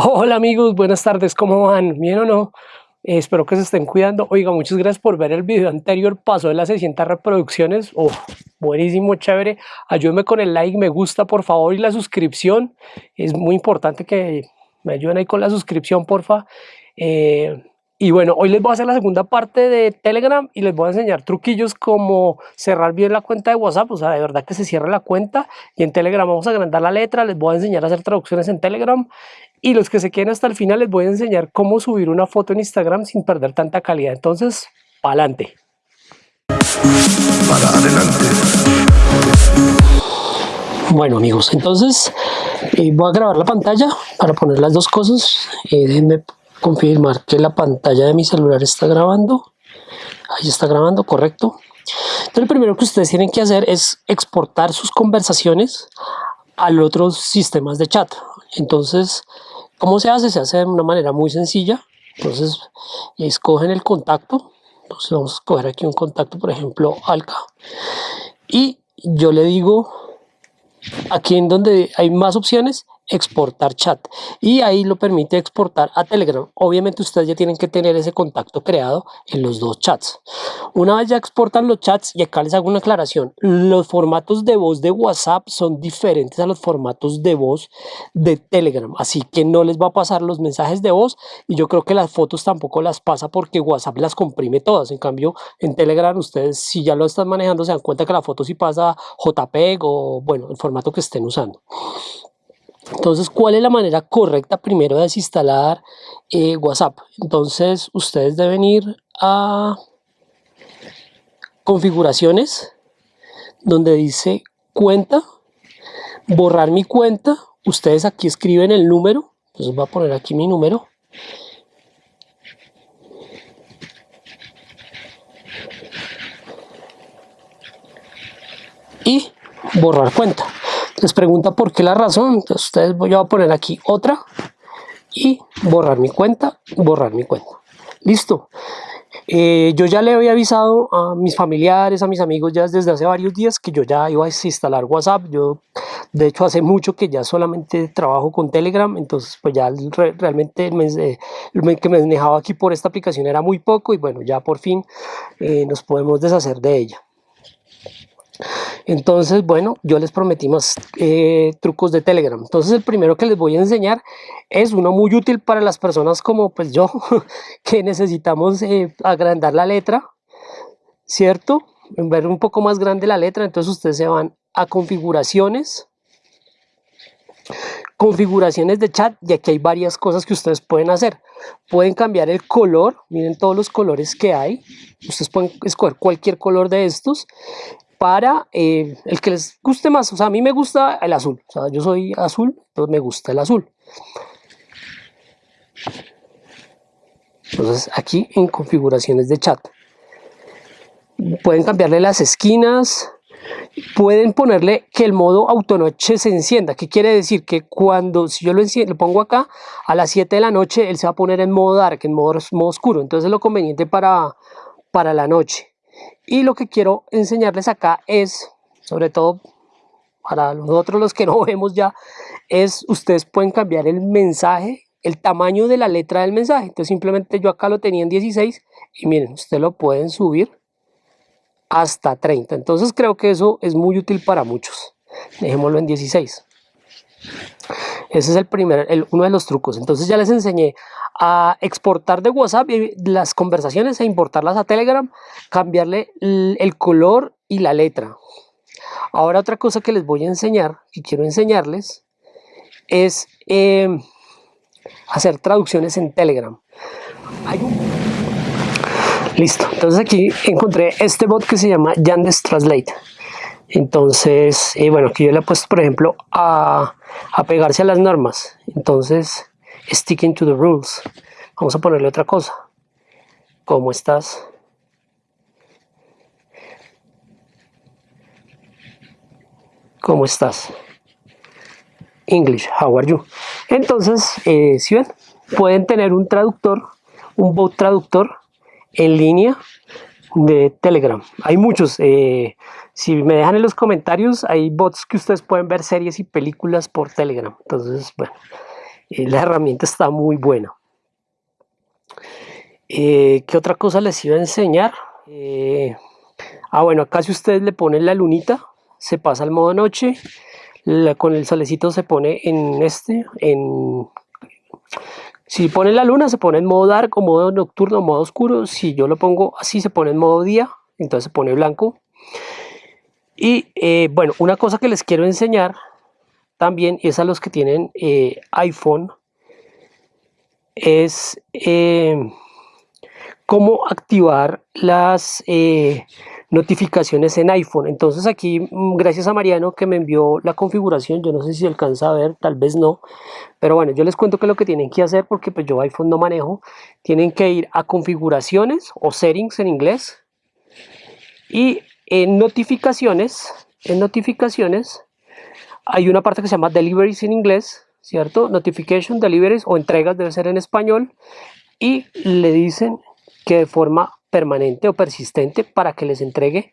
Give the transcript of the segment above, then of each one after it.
Hola amigos, buenas tardes, ¿cómo van? ¿Bien o no? Eh, espero que se estén cuidando. Oiga, muchas gracias por ver el video anterior, pasó de las 600 reproducciones. Oh, buenísimo, chévere. Ayúdenme con el like, me gusta, por favor, y la suscripción. Es muy importante que me ayuden ahí con la suscripción, porfa. Eh, y bueno, hoy les voy a hacer la segunda parte de Telegram y les voy a enseñar truquillos como cerrar bien la cuenta de WhatsApp, o sea, de verdad que se cierre la cuenta y en Telegram vamos a agrandar la letra, les voy a enseñar a hacer traducciones en Telegram y los que se queden hasta el final les voy a enseñar cómo subir una foto en Instagram sin perder tanta calidad. Entonces, para adelante. Para adelante. Bueno amigos, entonces eh, voy a grabar la pantalla para poner las dos cosas. Eh, déjenme confirmar que la pantalla de mi celular está grabando. Ahí está grabando, correcto. Entonces lo primero que ustedes tienen que hacer es exportar sus conversaciones a los otros sistemas de chat. Entonces, ¿cómo se hace? Se hace de una manera muy sencilla. Entonces, escogen el contacto. Entonces vamos a escoger aquí un contacto, por ejemplo, Alca. Y yo le digo, aquí en donde hay más opciones, exportar chat y ahí lo permite exportar a Telegram. Obviamente ustedes ya tienen que tener ese contacto creado en los dos chats. Una vez ya exportan los chats, y acá les hago una aclaración, los formatos de voz de WhatsApp son diferentes a los formatos de voz de Telegram, así que no les va a pasar los mensajes de voz y yo creo que las fotos tampoco las pasa porque WhatsApp las comprime todas. En cambio, en Telegram ustedes si ya lo están manejando se dan cuenta que la foto sí pasa JPEG o bueno, el formato que estén usando. Entonces, ¿cuál es la manera correcta primero de desinstalar eh, WhatsApp? Entonces, ustedes deben ir a configuraciones, donde dice cuenta, borrar mi cuenta. Ustedes aquí escriben el número, entonces voy a poner aquí mi número. Y borrar cuenta les pregunta por qué la razón, entonces ustedes voy a poner aquí otra y borrar mi cuenta, borrar mi cuenta. Listo. Eh, yo ya le había avisado a mis familiares, a mis amigos ya desde hace varios días que yo ya iba a instalar WhatsApp. Yo, de hecho, hace mucho que ya solamente trabajo con Telegram, entonces pues ya realmente el, mes, que me manejaba aquí por esta aplicación era muy poco y bueno, ya por fin eh, nos podemos deshacer de ella. Entonces, bueno, yo les prometí más eh, trucos de Telegram. Entonces, el primero que les voy a enseñar es uno muy útil para las personas como pues yo, que necesitamos eh, agrandar la letra, ¿cierto? Ver un poco más grande la letra, entonces ustedes se van a configuraciones, configuraciones de chat y aquí hay varias cosas que ustedes pueden hacer. Pueden cambiar el color, miren todos los colores que hay, ustedes pueden escoger cualquier color de estos para eh, el que les guste más. O sea, a mí me gusta el azul. O sea, yo soy azul, entonces me gusta el azul. Entonces, aquí en configuraciones de chat. Pueden cambiarle las esquinas. Pueden ponerle que el modo autonoche se encienda. ¿Qué quiere decir? Que cuando, si yo lo, pongo acá, a las 7 de la noche, él se va a poner en modo dark, en modo, modo oscuro. Entonces, es lo conveniente para, para la noche. Y lo que quiero enseñarles acá es, sobre todo para nosotros los que no vemos ya, es ustedes pueden cambiar el mensaje, el tamaño de la letra del mensaje. Entonces simplemente yo acá lo tenía en 16 y miren, ustedes lo pueden subir hasta 30. Entonces creo que eso es muy útil para muchos. Dejémoslo en 16. Ese es el primer, uno de los trucos. Entonces ya les enseñé a exportar de WhatsApp las conversaciones e importarlas a Telegram, cambiarle el color y la letra. Ahora otra cosa que les voy a enseñar, y quiero enseñarles, es em, hacer traducciones en Telegram. Listo, entonces aquí encontré este bot que se llama Yandex Translate. Entonces, eh, bueno, aquí yo le he puesto, por ejemplo, a, a pegarse a las normas. Entonces, sticking to the rules. Vamos a ponerle otra cosa. ¿Cómo estás? ¿Cómo estás? English, how are you? Entonces, eh, si ven, pueden tener un traductor, un bot traductor en línea de Telegram. Hay muchos. Eh, si me dejan en los comentarios, hay bots que ustedes pueden ver series y películas por Telegram. Entonces, bueno, Eh, la herramienta está muy buena. Eh, ¿Qué otra cosa les iba a enseñar? ah, bueno, acá si ustedes le ponen la lunita, se pasa al modo noche, con el solecito se pone en este, en... Si pone la luna se pone en modo dark modo nocturno, modo oscuro. Si yo lo pongo así se pone en modo día, entonces se pone blanco. Y eh, bueno, una cosa que les quiero enseñar también es a los que tienen eh, iPhone es eh, cómo activar las notificaciones en iPhone. Entonces aquí, mm, gracias a Mariano que me envió la configuración, yo no sé si alcanza a ver, tal vez no, pero bueno, yo les cuento que lo que tienen que hacer, porque pues yo iPhone no manejo, tienen que ir a configuraciones o settings en inglés y en notificaciones, en notificaciones, hay una parte que se llama deliveries en inglés, ¿cierto? Notification, deliveries o entregas debe ser en español. Y le dicen que de forma permanente o persistente para que les entregue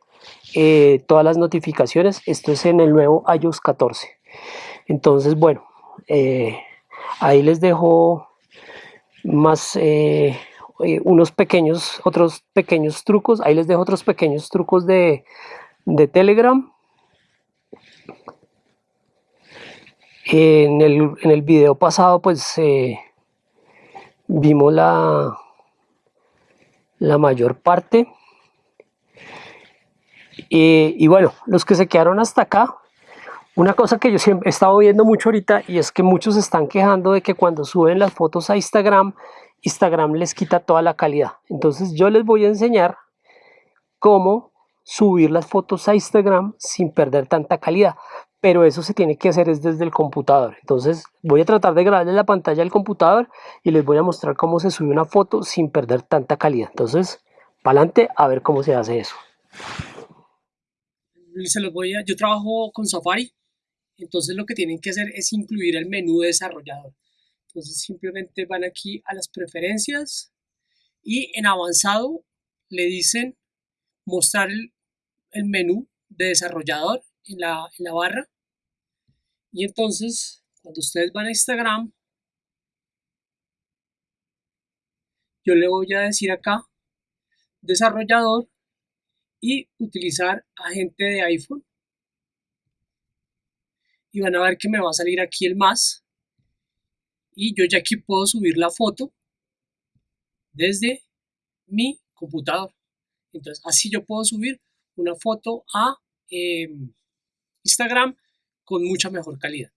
eh, todas las notificaciones. Esto es en el nuevo iOS 14. Entonces, bueno, eh, ahí les dejo más eh, unos pequeños, otros pequeños trucos. Ahí les dejo otros pequeños trucos de, Telegram. En el, en el video pasado pues vimos la, la mayor parte. Y bueno, los que se quedaron hasta acá, una cosa que yo siempre he estado viendo mucho ahorita y es que muchos están quejando de que cuando suben las fotos a Instagram Instagram les quita toda la calidad. Entonces yo les voy a enseñar cómo subir las fotos a Instagram sin perder tanta calidad. Pero eso se tiene que hacer es desde el computador. Entonces voy a tratar de grabarles la pantalla del computador y les voy a mostrar cómo se sube una foto sin perder tanta calidad. Entonces, para adelante a ver cómo se hace eso. Se los voy a, yo trabajo con Safari, entonces lo que tienen que hacer es incluir el menú de desarrollador. Entonces simplemente van aquí a las preferencias y en avanzado le dicen mostrar el, menú de desarrollador en la, en la barra. Y entonces cuando ustedes van a Instagram, yo le voy a decir acá desarrollador y utilizar agente de iPhone y van a ver que me va a salir aquí el más y yo ya aquí puedo subir la foto desde mi computador. Entonces así yo puedo subir una foto a em, Instagram con mucha mejor calidad.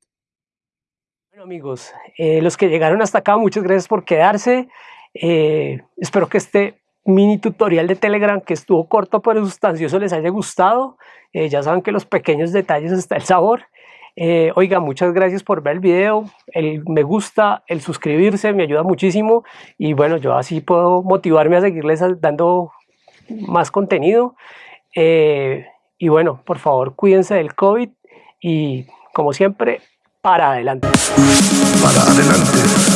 Bueno amigos, eh, los que llegaron hasta acá, muchas gracias por quedarse. Eh, espero que este mini tutorial de Telegram que estuvo corto pero sustancioso les haya gustado. Eh, ya saben que los pequeños detalles está el sabor. Oiga, muchas gracias por ver el video, el me gusta, el suscribirse me ayuda muchísimo y bueno, yo así puedo motivarme a seguirles dando más contenido. Y bueno, por favor, cuídense del COVID y como siempre, para adelante. Para adelante.